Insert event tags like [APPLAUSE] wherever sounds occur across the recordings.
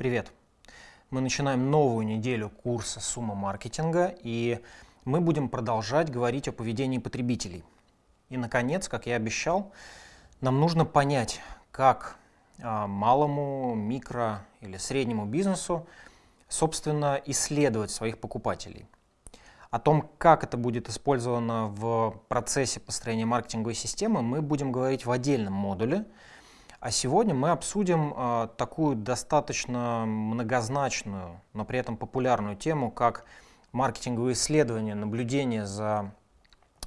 Привет! Мы начинаем новую неделю курса «Сумма маркетинга» и мы будем продолжать говорить о поведении потребителей. И, наконец, как я обещал, нам нужно понять, как а, малому, микро или среднему бизнесу, собственно, исследовать своих покупателей. О том, как это будет использовано в процессе построения маркетинговой системы, мы будем говорить в отдельном модуле – а сегодня мы обсудим э, такую достаточно многозначную, но при этом популярную тему, как маркетинговые исследования, наблюдение за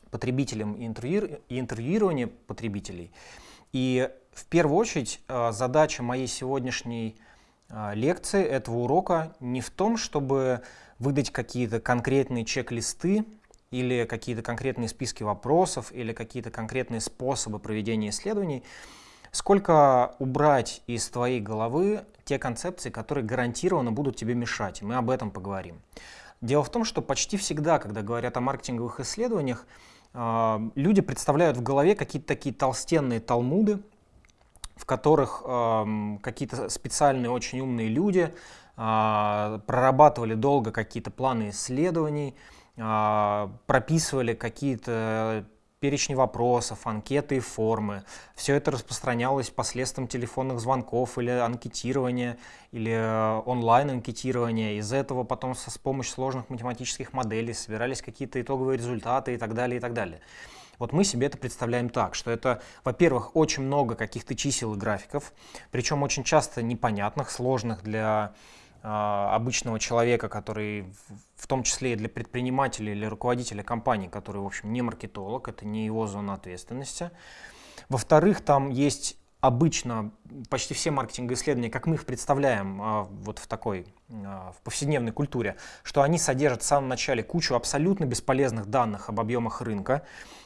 потребителем и, интервью, и интервьюирование потребителей. И в первую очередь э, задача моей сегодняшней э, лекции, этого урока, не в том, чтобы выдать какие-то конкретные чек-листы или какие-то конкретные списки вопросов или какие-то конкретные способы проведения исследований, Сколько убрать из твоей головы те концепции, которые гарантированно будут тебе мешать? Мы об этом поговорим. Дело в том, что почти всегда, когда говорят о маркетинговых исследованиях, а, люди представляют в голове какие-то такие толстенные талмуды, в которых какие-то специальные очень умные люди а, прорабатывали долго какие-то планы исследований, прописывали какие-то перечни вопросов, анкеты и формы. Все это распространялось посредством телефонных звонков или анкетирования, или э, онлайн-анкетирования. Из этого потом с помощью сложных математических моделей собирались какие-то итоговые результаты и так далее, и так далее. Вот мы себе это представляем так, что это, во-первых, очень много каких-то чисел и графиков, причем очень часто непонятных, сложных для обычного человека, который в том числе и для предпринимателя или руководителя компании, который, в общем, не маркетолог, это не его зона ответственности. Во-вторых, там есть обычно почти все маркетинговые исследования, как мы их представляем а, вот в такой а, в повседневной культуре, что они содержат в самом начале кучу абсолютно бесполезных данных об объемах рынка.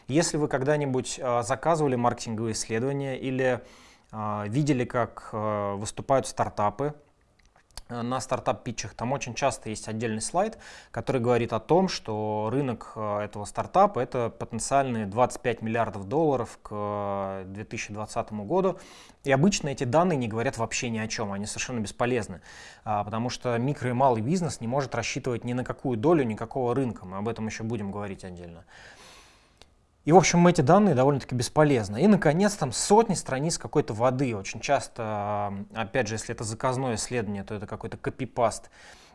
Если вы когда-нибудь заказывали маркетинговые исследования или видели, как выступают стартапы, на стартап-питчах, там очень часто есть отдельный слайд, который говорит о том, что рынок э, этого стартапа это потенциальные 25 миллиардов долларов к 2020 году. И обычно эти данные не говорят вообще ни о чем, они совершенно бесполезны, а, потому что микро и малый бизнес не может рассчитывать ни на какую долю никакого рынка, мы об этом еще будем говорить отдельно. И, в общем, эти данные довольно-таки бесполезны. И, наконец, там сотни страниц какой-то воды. Очень часто, опять же, если это заказное исследование, то это какой-то копипаст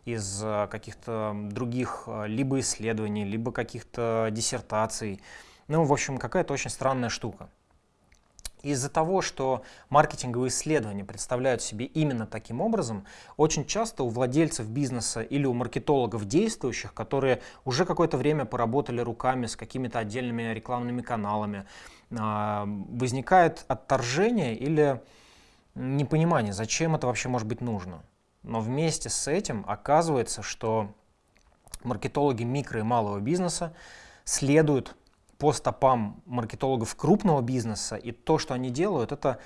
из э, каких-то других э, либо исследований, либо каких-то диссертаций. Ну, в общем, какая-то очень странная штука. Из-за того, что маркетинговые исследования представляют себе именно таким образом, очень часто у владельцев бизнеса или у маркетологов действующих, которые уже какое-то время поработали руками с какими-то отдельными рекламными каналами, а, возникает отторжение или непонимание, зачем это вообще может быть нужно. Но вместе с этим оказывается, что маркетологи микро и малого бизнеса следуют по стопам маркетологов крупного бизнеса, и то, что они делают, это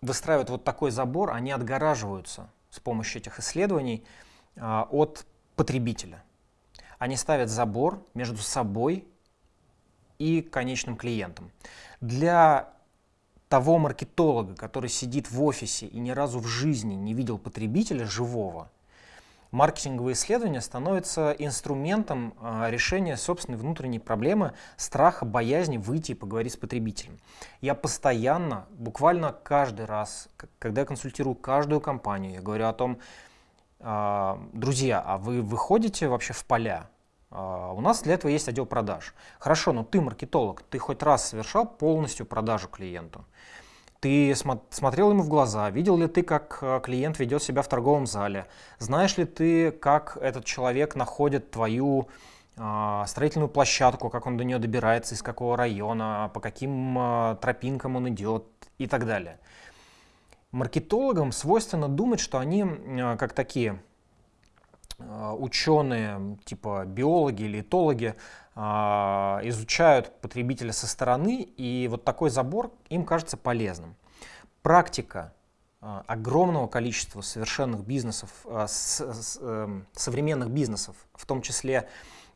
выстраивают вот такой забор, они отгораживаются с помощью этих исследований а, от потребителя. Они ставят забор между собой и конечным клиентом. Для того маркетолога, который сидит в офисе и ни разу в жизни не видел потребителя живого, маркетинговые исследования становятся инструментом а, решения собственной внутренней проблемы страха, боязни выйти и поговорить с потребителем. Я постоянно, буквально каждый раз, когда я консультирую каждую компанию, я говорю о том, а, друзья, а вы выходите вообще в поля? А, у нас для этого есть отдел продаж. Хорошо, но ты маркетолог, ты хоть раз совершал полностью продажу клиенту? Ты смотрел ему в глаза, видел ли ты, как э, клиент ведет себя в торговом зале, знаешь ли ты, как этот человек находит твою э, строительную площадку, как он до нее добирается, из какого района, по каким э, тропинкам он идет и так далее. Маркетологам свойственно думать, что они э, как такие ученые, типа биологи или этологи, а, изучают потребителя со стороны, и вот такой забор им кажется полезным. Практика а, огромного количества совершенных бизнесов, а, эм, современных бизнесов, в том числе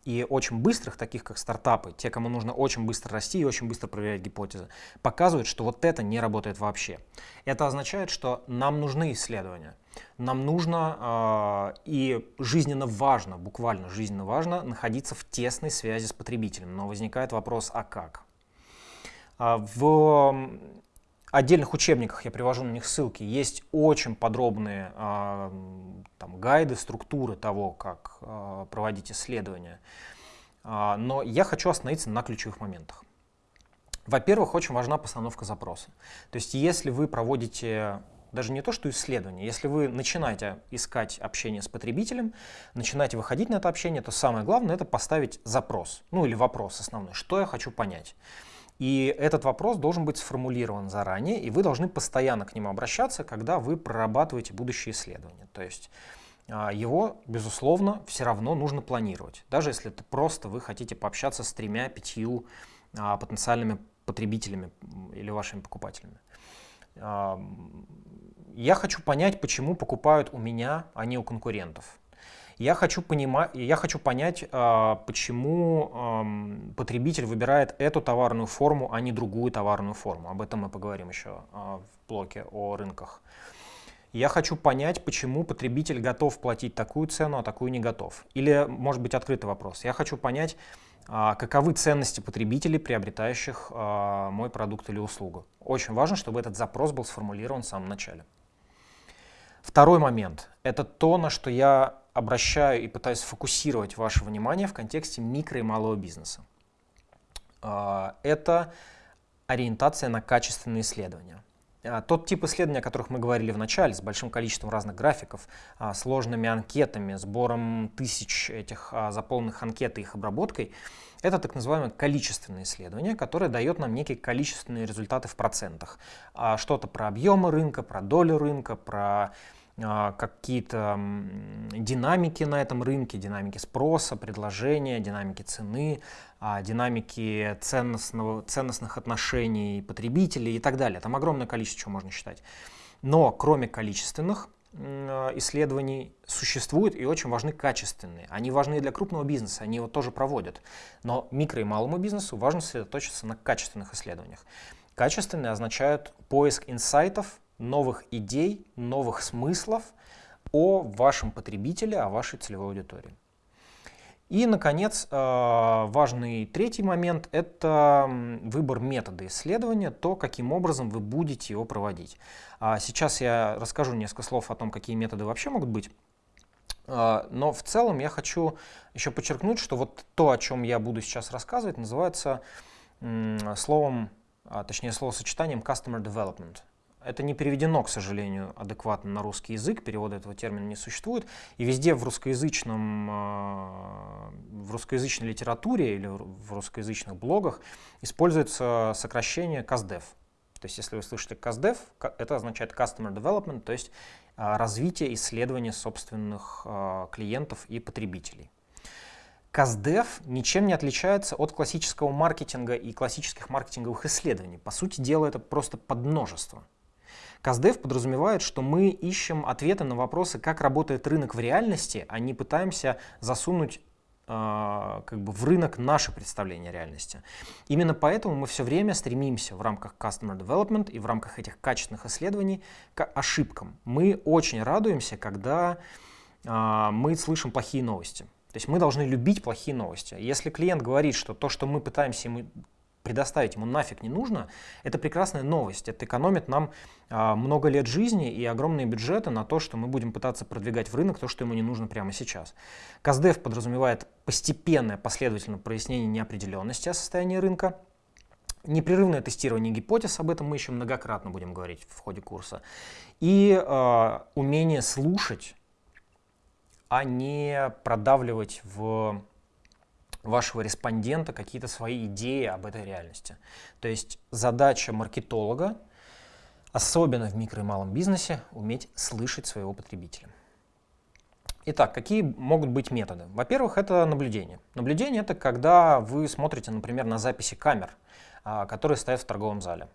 и очень быстрых, таких как стартапы, те, кому нужно очень быстро расти и очень быстро проверять гипотезы, показывают, что вот это не работает вообще. Это означает, что нам нужны исследования. Нам нужно э, и жизненно важно, буквально жизненно важно, находиться в тесной связи с потребителем. Но возникает вопрос, а как? А, в отдельных учебниках, я привожу на них ссылки, есть очень подробные э, там, гайды, структуры того, как э, проводить исследования. Э, но я хочу остановиться на ключевых моментах. Во-первых, очень важна постановка запроса. То есть если вы проводите даже не то, что исследование, если вы начинаете искать общение с потребителем, начинаете выходить на это общение, то самое главное это поставить запрос, ну или вопрос основной, что я хочу понять. И этот вопрос должен быть сформулирован заранее, и вы должны постоянно к нему обращаться, когда вы прорабатываете будущее исследование. То есть а, его, безусловно, все равно нужно планировать. Даже если это просто вы хотите пообщаться с тремя-пятью а, потенциальными потребителями или вашими покупателями. Я хочу понять, почему покупают у меня, а не у конкурентов. Я хочу, понимать, я хочу понять, а, почему потребитель выбирает эту товарную форму, а не другую товарную форму. Об этом мы поговорим еще а, в блоке о рынках. Я хочу понять, почему потребитель готов платить такую цену, а такую не готов. Или, может быть, открытый вопрос. Я хочу понять, каковы ценности потребителей, приобретающих мой продукт или услугу. Очень важно, чтобы этот запрос был сформулирован в самом начале. Второй момент – это то, на что я обращаю и пытаюсь фокусировать ваше внимание в контексте микро и малого бизнеса. А, это ориентация на качественные исследования. А, тот тип исследований, о которых мы говорили в начале, с большим количеством разных графиков, а, сложными анкетами, сбором тысяч этих заполненных анкет и их обработкой, это так называемое количественное исследование, которое дает нам некие количественные результаты в процентах. Что-то про объемы рынка, про долю рынка, про а, какие-то динамики на этом рынке, динамики спроса, предложения, динамики цены, а, динамики ценностного, ценностных отношений потребителей и так далее. Там огромное количество чего можно считать. Но кроме количественных а, исследований существуют и очень важны качественные. Они важны для крупного бизнеса, они его тоже проводят. Но микро и малому бизнесу важно сосредоточиться на качественных исследованиях. Качественные означают поиск инсайтов, новых идей, новых смыслов о вашем потребителе, о вашей целевой аудитории. И, наконец, э, важный третий момент – это выбор метода исследования, то, каким образом вы будете его проводить. А сейчас я расскажу несколько слов о том, какие методы вообще могут быть. Э, но в целом я хочу еще подчеркнуть, что вот то, о чем я буду сейчас рассказывать, называется словом, а, точнее словосочетанием Customer Development. Это не переведено, к сожалению, адекватно на русский язык, перевода этого термина не существует. И везде в русскоязычном, а, в русскоязычной литературе или в русскоязычных блогах используется сокращение CASDEV. То есть если вы слышите CASDEV, это означает Customer Development, то есть а, развитие исследования собственных а, клиентов и потребителей. CASDEV ничем не отличается от классического маркетинга и классических маркетинговых исследований. По сути дела, это просто подмножество. Каздев подразумевает, что мы ищем ответы на вопросы, как работает рынок в реальности, а не пытаемся засунуть э, как бы в рынок наше представление реальности. Именно поэтому мы все время стремимся в рамках Customer Development и в рамках этих качественных исследований к ошибкам. Мы очень радуемся, когда э, мы слышим плохие новости. То есть мы должны любить плохие новости. Если клиент говорит, что то, что мы пытаемся ему предоставить ему нафиг не нужно, это прекрасная новость. Это экономит нам а, много лет жизни и огромные бюджеты на то, что мы будем пытаться продвигать в рынок то, что ему не нужно прямо сейчас. КАЗДЕФ подразумевает постепенное последовательное прояснение неопределенности о состоянии рынка, непрерывное тестирование гипотез, об этом мы еще многократно будем говорить в ходе курса, и э, умение слушать, а не продавливать в вашего респондента какие-то свои идеи об этой реальности. То есть задача маркетолога, особенно в микро и малом бизнесе, уметь слышать своего потребителя. Итак, какие могут быть методы? Во-первых, это наблюдение. Наблюдение — это когда вы смотрите, например, на записи камер, а, которые стоят в торговом зале.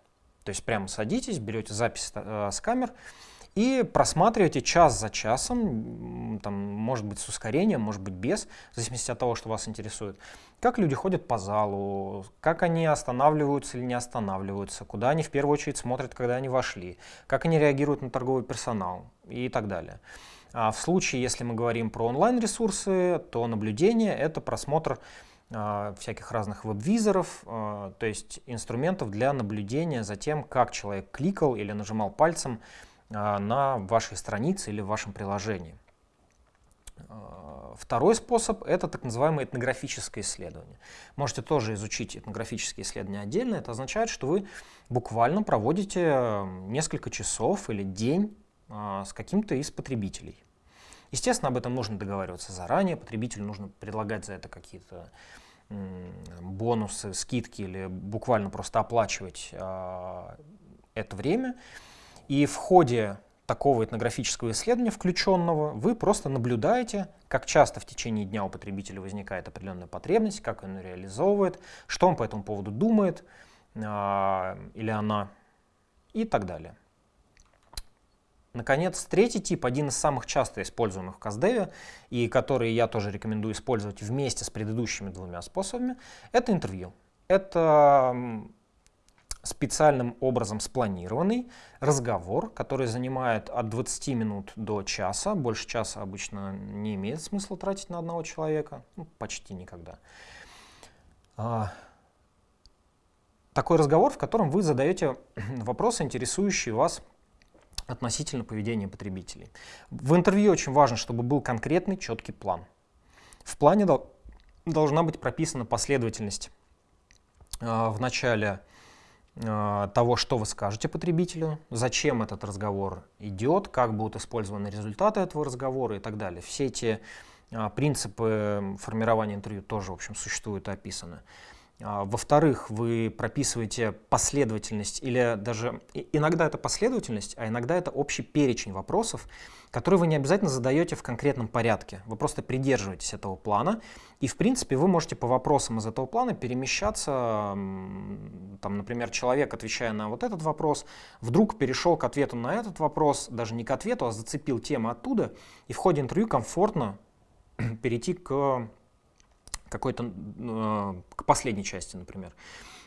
То есть прямо садитесь, берете запись э, с камер и просматриваете час за часом, там, может быть с ускорением, может быть без, в зависимости от того, что вас интересует, как люди ходят по залу, как они останавливаются или не останавливаются, куда они в первую очередь смотрят, когда они вошли, как они реагируют на торговый персонал и так далее. А в случае, если мы говорим про онлайн-ресурсы, то наблюдение — это просмотр а, всяких разных веб-визоров, а, то есть инструментов для наблюдения за тем, как человек кликал или нажимал пальцем на вашей странице или в вашем приложении. Второй способ — это так называемое этнографическое исследование. Можете тоже изучить этнографические исследования отдельно. Это означает, что вы буквально проводите несколько часов или день с каким-то из потребителей. Естественно, об этом нужно договариваться заранее, потребителю нужно предлагать за это какие-то бонусы, скидки или буквально просто оплачивать это время. И в ходе такого этнографического исследования включенного вы просто наблюдаете, как часто в течение дня у потребителя возникает определенная потребность, как он ее реализовывает, что он по этому поводу думает э, или она и так далее. Наконец, третий тип, один из самых часто используемых в Каздеве, и который я тоже рекомендую использовать вместе с предыдущими двумя способами, это интервью. Это специальным образом спланированный разговор, который занимает от 20 минут до часа. Больше часа обычно не имеет смысла тратить на одного человека, ну, почти никогда. А, такой разговор, в котором вы задаете [CLEARS THROAT] вопросы, интересующие вас относительно поведения потребителей. В интервью очень важно, чтобы был конкретный, четкий план. В плане дол должна быть прописана последовательность э, в начале того, что вы скажете потребителю, зачем этот разговор идет, как будут использованы результаты этого разговора и так далее. Все эти э, принципы формирования интервью тоже, в общем, существуют и описаны. А, во-вторых, вы прописываете последовательность, или даже иногда это последовательность, а иногда это общий перечень вопросов, которые вы не обязательно задаете в конкретном порядке. Вы просто придерживаетесь этого плана, и в принципе вы можете по вопросам из этого плана перемещаться. Там, например, человек, отвечая на вот этот вопрос, вдруг перешел к ответу на этот вопрос, даже не к ответу, а зацепил тему оттуда, и в ходе интервью комфортно [CLEARS THROAT] перейти к какой-то, э, к последней части, например.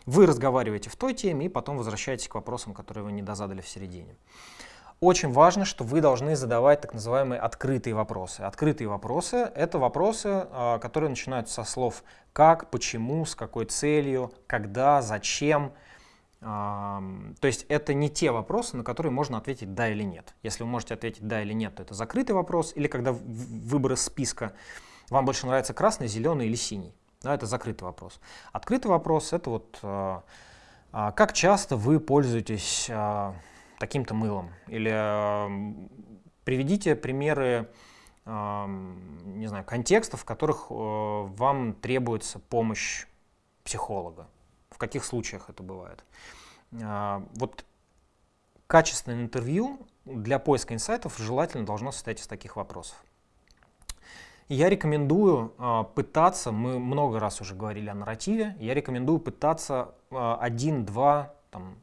Вы разговариваете в той теме и потом возвращаетесь к вопросам, которые вы не дозадали в середине. Очень важно, что вы должны задавать так называемые открытые вопросы. Открытые вопросы — это вопросы, э, которые начинаются со слов «как», «почему», «с какой целью», «когда», «зачем». То есть это не те вопросы, на которые можно ответить «да» или «нет». Если вы можете ответить «да» или «нет», то это закрытый вопрос, или когда выбор из списка вам больше нравится красный, зеленый или синий? Да, это закрытый вопрос. Открытый вопрос — это вот э, э, как часто вы пользуетесь э, таким-то мылом? Или э, приведите примеры э, не знаю, контекстов, в которых э, вам требуется помощь психолога. В каких случаях это бывает? Э, вот качественное интервью для поиска инсайтов желательно должно состоять из таких вопросов. Я рекомендую э, пытаться, мы много раз уже говорили о нарративе, я рекомендую пытаться э, один, два, там,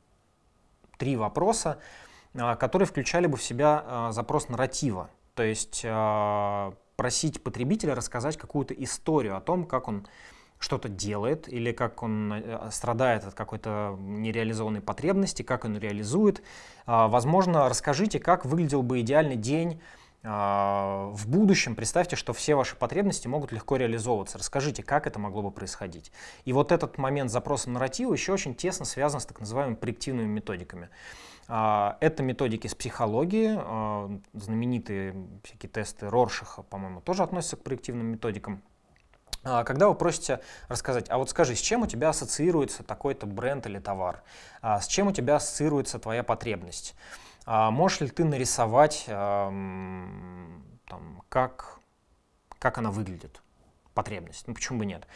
три вопроса, э, которые включали бы в себя э, запрос нарратива. То есть э, просить потребителя рассказать какую-то историю о том, как он что-то делает или как он страдает от какой-то нереализованной потребности, как он реализует. Возможно, расскажите, как выглядел бы идеальный день в будущем представьте, что все ваши потребности могут легко реализовываться. Расскажите, как это могло бы происходить. И вот этот момент запроса нарратива еще очень тесно связан с так называемыми проективными методиками. А, это методики с психологии, а, знаменитые всякие тесты Роршаха, по-моему, тоже относятся к проективным методикам. Когда вы просите рассказать, а вот скажи, с чем у тебя ассоциируется такой-то бренд или товар, с чем у тебя ассоциируется твоя потребность, а можешь ли ты нарисовать, там, как, как она выглядит, потребность? Ну почему бы нет?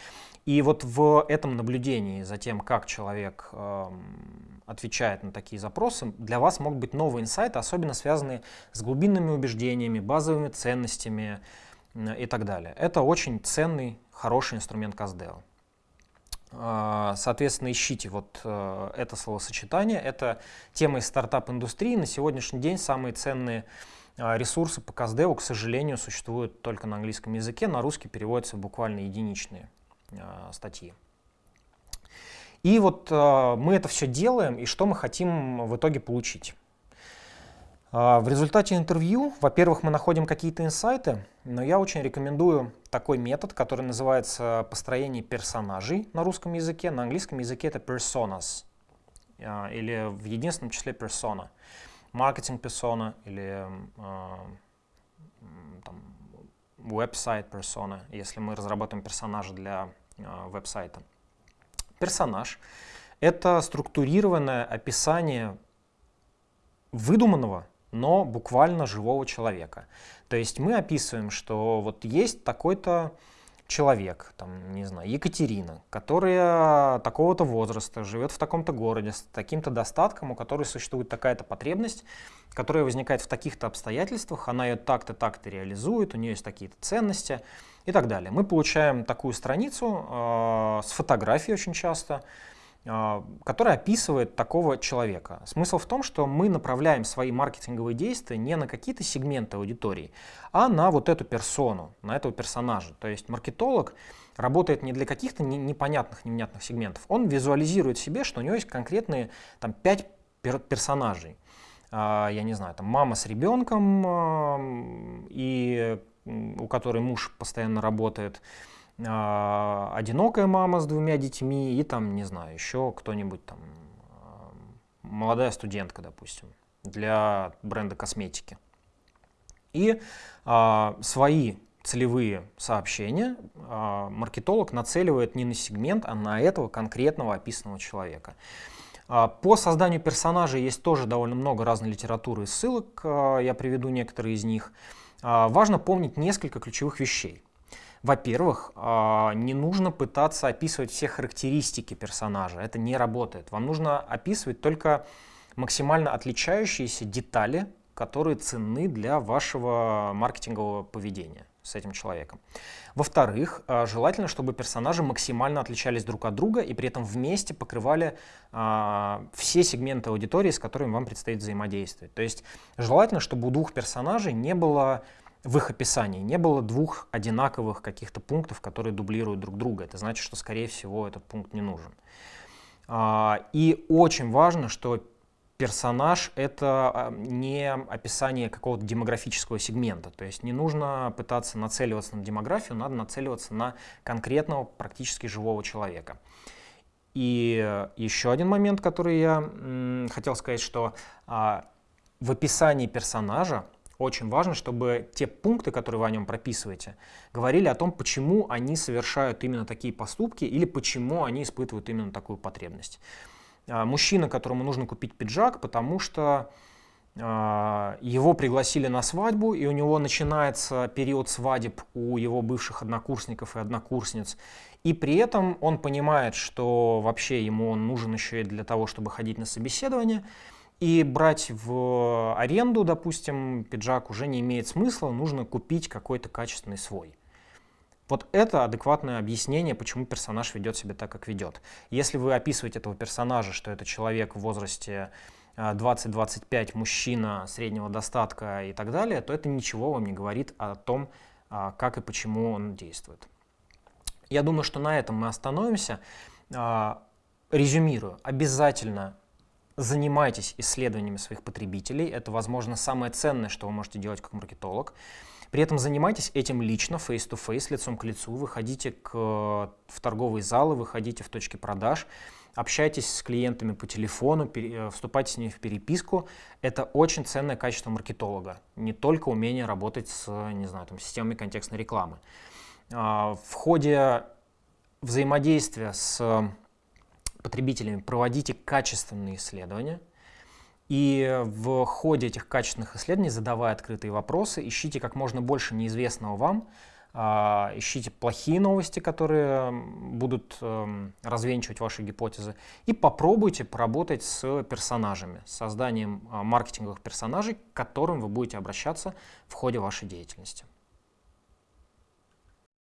И вот в этом наблюдении за тем, как человек отвечает на такие запросы, для вас могут быть новые инсайты, особенно связанные с глубинными убеждениями, базовыми ценностями и так далее. Это очень ценный, хороший инструмент Каздео. А, соответственно, ищите вот э, это словосочетание. Это тема из стартап-индустрии. На сегодняшний день самые ценные а, ресурсы по Каздеву, к сожалению, существуют только на английском языке. На русский переводятся буквально единичные а, статьи. И вот мы это все делаем, и что мы хотим в итоге получить? В результате интервью, во-первых, мы находим какие-то инсайты, но я очень рекомендую такой метод, который называется построение персонажей на русском языке. На английском языке это personas, а, или в единственном числе persona. Маркетинг persona или веб-сайт persona, если мы разработаем персонажа для а, веб-сайта. Персонаж — это структурированное описание выдуманного но буквально живого человека. То есть мы описываем, что вот есть такой-то человек, там, не знаю, Екатерина, которая такого-то возраста, живет в таком-то городе, с таким-то достатком, у которой существует такая-то потребность, которая возникает в таких-то обстоятельствах, она ее так-то, так-то реализует, у нее есть такие-то ценности и так далее. Мы получаем такую страницу э, с фотографией очень часто, который описывает такого человека. Смысл в том, что мы направляем свои маркетинговые действия не на какие-то сегменты аудитории, а на вот эту персону, на этого персонажа. То есть маркетолог работает не для каких-то непонятных, невнятных сегментов. Он визуализирует себе, что у него есть конкретные там, пять персонажей. А, я не знаю, там мама с ребенком, и у которой муж постоянно работает, а, одинокая мама с двумя детьми и там, не знаю, еще кто-нибудь там, а, молодая студентка, допустим, для бренда косметики. И а, свои целевые сообщения а, маркетолог нацеливает не на сегмент, а на этого конкретного описанного человека. А, по созданию персонажей есть тоже довольно много разной литературы и ссылок, а, я приведу некоторые из них. Важно помнить несколько ключевых вещей. Во-первых, а, не нужно пытаться описывать все характеристики персонажа, это не работает. Вам нужно описывать только максимально отличающиеся детали, которые ценны для вашего маркетингового поведения с этим человеком. Во-вторых, а, желательно, чтобы персонажи максимально отличались друг от друга и при этом вместе покрывали а, все сегменты аудитории, с которыми вам предстоит взаимодействовать. То есть желательно, чтобы у двух персонажей не было в их описании не было двух одинаковых каких-то пунктов, которые дублируют друг друга. Это значит, что, скорее всего, этот пункт не нужен. А, и очень важно, что персонаж — это а, не описание какого-то демографического сегмента. То есть не нужно пытаться нацеливаться на демографию, надо нацеливаться на конкретного, практически живого человека. И еще один момент, который я хотел сказать, что а, в описании персонажа очень важно, чтобы те пункты, которые вы о нем прописываете, говорили о том, почему они совершают именно такие поступки или почему они испытывают именно такую потребность. А, мужчина, которому нужно купить пиджак, потому что а, его пригласили на свадьбу, и у него начинается период свадеб у его бывших однокурсников и однокурсниц. И при этом он понимает, что вообще ему он нужен еще и для того, чтобы ходить на собеседование. И брать в аренду, допустим, пиджак уже не имеет смысла, нужно купить какой-то качественный свой. Вот это адекватное объяснение, почему персонаж ведет себя так, как ведет. Если вы описываете этого персонажа, что это человек в возрасте 20-25, э, мужчина среднего достатка и так далее, то это ничего вам не говорит о том, а, как и почему он действует. Я думаю, что на этом мы остановимся. А, резюмирую. Обязательно занимайтесь исследованиями своих потребителей. Это, возможно, самое ценное, что вы можете делать как маркетолог. При этом занимайтесь этим лично, face-to-face, -face, лицом к лицу. Выходите к, в торговые залы, выходите в точки продаж, общайтесь с клиентами по телефону, пере, э, вступайте с ними в переписку. Это очень ценное качество маркетолога. Не только умение работать с, не знаю, там, системами контекстной рекламы. А, в ходе взаимодействия с потребителями проводите качественные исследования, и в ходе этих качественных исследований, задавая открытые вопросы, ищите как можно больше неизвестного вам, а, ищите плохие новости, которые будут эм, развенчивать ваши гипотезы, и попробуйте поработать с персонажами, с созданием а, маркетинговых персонажей, к которым вы будете обращаться в ходе вашей деятельности.